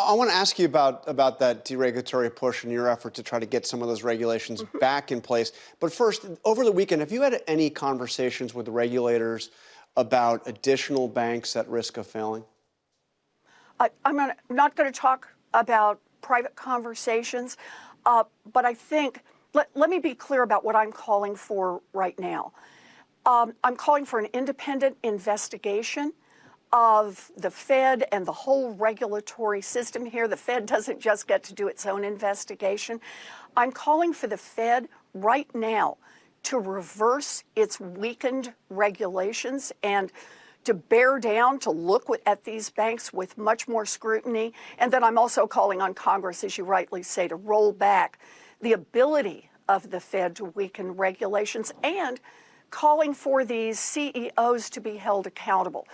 I want to ask you about, about that deregulatory push and your effort to try to get some of those regulations Mm-hmm. back in place. But first, over the weekend, have you had any conversations with the regulators about additional banks at risk of failing? I, I'm not- not going to talk about private conversations, uh, but I think, let, let me be clear about what I'm calling for right now. Um, I'm calling for an independent investigation of the Fed and the whole regulatory system here. The Fed doesn't just get to do its own investigation. I'm calling for the Fed right now to reverse its weakened regulations and to bear down, to look at these banks with much more scrutiny. And then I'm also calling on Congress, as you rightly say, to roll back the ability of the Fed to weaken regulations and calling for these CEOs to be held accountable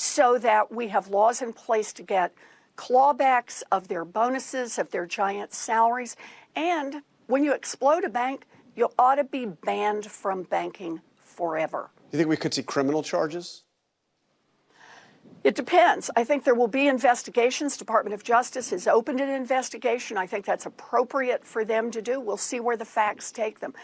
so that we have laws in place to get clawbacks of their bonuses, of their giant salaries. And when you explode a bank, you ought to be banned from banking forever. Do you think we could see criminal charges? It depends. I think there will be investigations. Department of Justice has opened an investigation. I think that's appropriate for them to do. We'll see where the facts take them.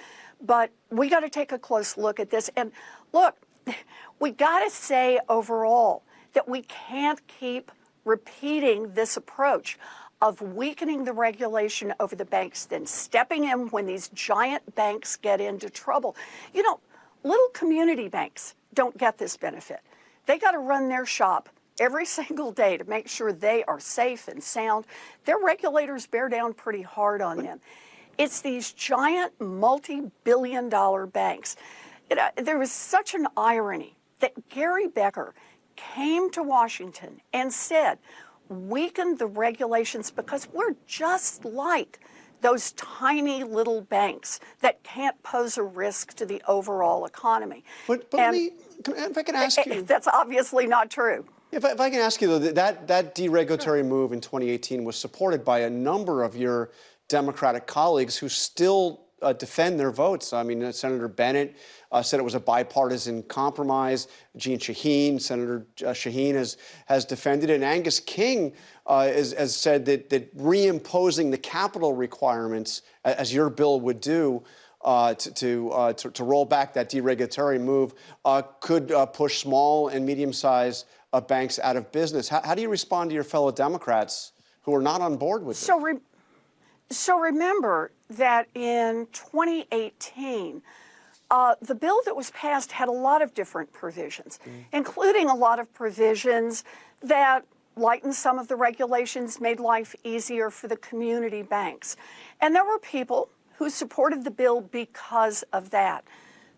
But we got to take a close look at this. And look, we got to say overall that we can't keep repeating this approach of weakening the regulation over the banks, then stepping in when these giant banks get into trouble. You know, little community banks don't get this benefit. They got to run their shop every single day to make sure they are safe and sound. Their regulators bear down pretty hard on them. It's these giant multi-billion dollar banks. You know, there was such an irony that Greg Becker came to Washington and said, weaken the regulations because we're just like those tiny little banks that can't pose a risk to the overall economy. But, but And- me, if I can ask you. That's obviously not true. If I, if I can ask you, though, that- that, that deregulatory move in 2018 was supported by a number of your Democratic colleagues who still uh, defend their votes. I mean, uh, Senator Bennet uh, said it was a bipartisan compromise. Jeanne Shaheen, Senator uh, Shaheen has, has defended it. And Angus King uh, has, has said that, that reimposing the capital requirements, as your bill would do, uh, to, to, uh, to, to roll back that deregulatory move uh, could uh, push small and medium-sized uh, banks out of business. How, how do you respond to your fellow Democrats who are not on board with So, it? So remember that in 2018, uh, the bill that was passed had a lot of different provisions, including a lot of provisions that lightened some of the regulations, made life easier for the community banks. And there were people who supported the bill because of that.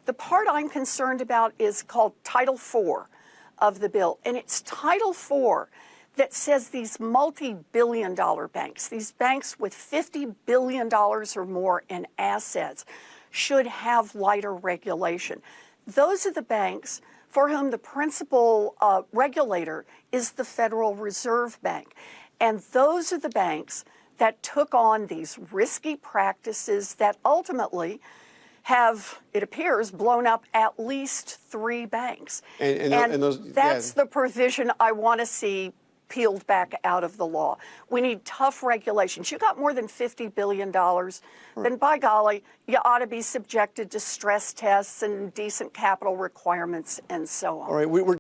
The part I'm concerned about is called Title IV of the bill, and it's Title IV that says these multi-billion dollar banks, these banks with $50 billion or more in assets, should have lighter regulation. Those are the banks for whom the principal uh, regulator is the Federal Reserve Bank. And those are the banks that took on these risky practices that ultimately have, it appears, blown up at least three banks. And- and tho- and those- yeah. that's the provision I want to see peeled back out of the law. We need tough regulations. You got more than $50 billion, then by golly, you ought to be subjected to stress tests and decent capital requirements and so on. All right, we, we're